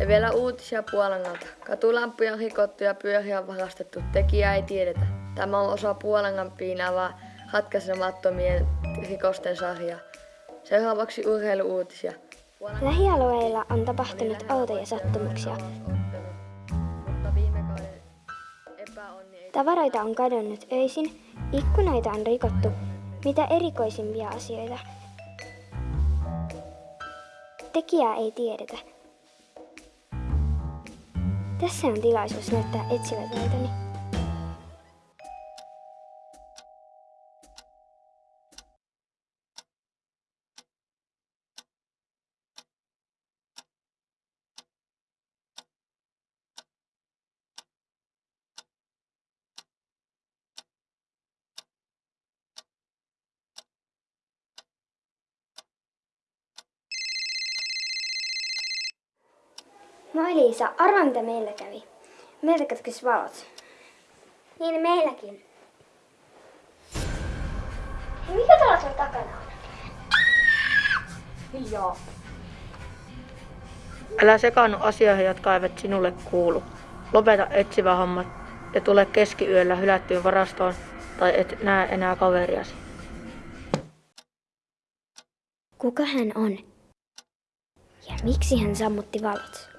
Ja vielä uutisia Puolangalta. Katulampuja on rikottu ja pyöriä on varastettu. Tekijä ei tiedetä. Tämä on osa Puolangan piinaavaa ratkaisemattomien rikosten sarjaa. Seuraavaksi urheiluuutisia. Lähialueilla on tapahtunut outoja sattumuksia. Tavaroita on kadonnut öisin, ikkunoita on rikottu. Mitä erikoisimpia asioita. Tekijää ei tiedetä. Tässä on tilaisuus näyttää etsivät taitoni. Moi Liisa, arvaa mitä meillä kävi. Meiltä katkesi valot. Niin meilläkin. Hei, mikä tuolla sun takana on? Hiljaa. Älä sekaannu asioihin, jotka eivät sinulle kuulu. Lopeta etsivä hommat ja tule keskiyöllä hylättyyn varastoon tai et näe enää kaveriasi. Kuka hän on? Ja miksi hän sammutti valot?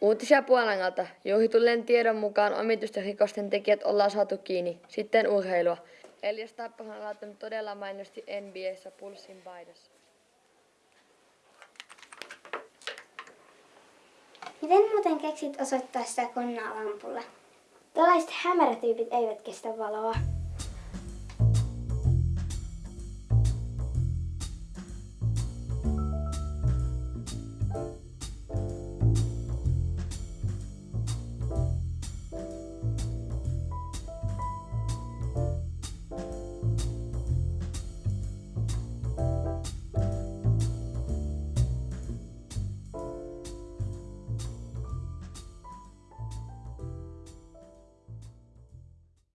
Uutisia Puolangalta. Juhitulleen tiedon mukaan omituisten rikosten tekijät ollaan saatu kiinni. Sitten urheilua. Elias Tappahan on laittanut todella mainosti NBAssä pulssin paidassa. Miten muuten keksit osoittaa sitä konnaa lampulla? Tällaiset hämärätyypit eivät kestä valoa.